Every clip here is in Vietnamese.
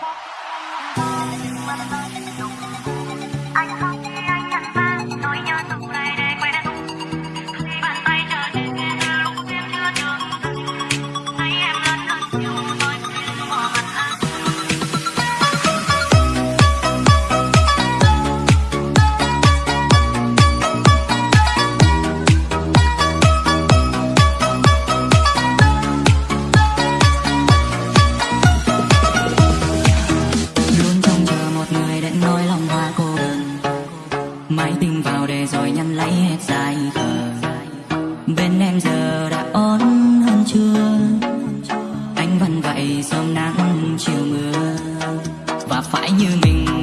Thank you. Phải như mình.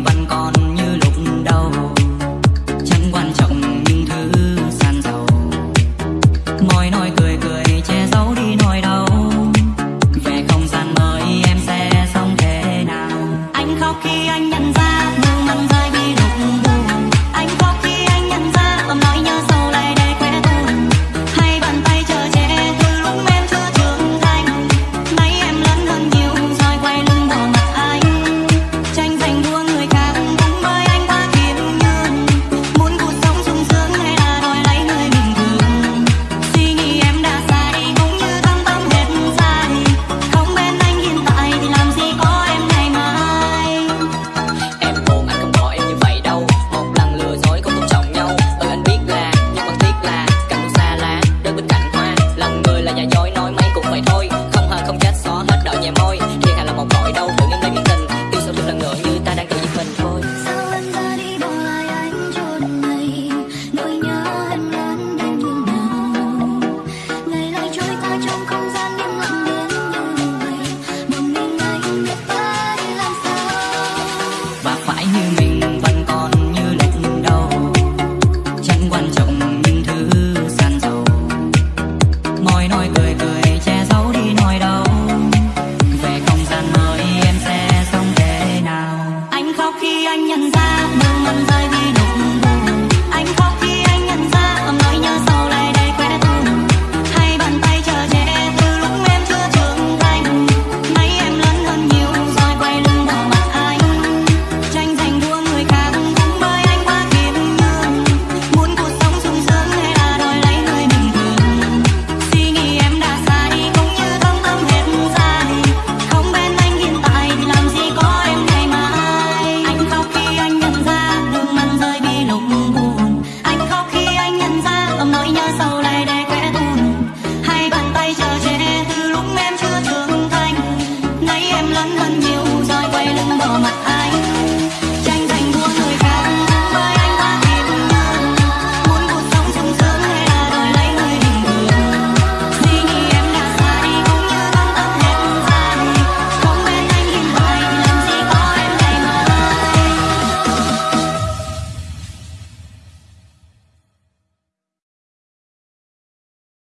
you 我们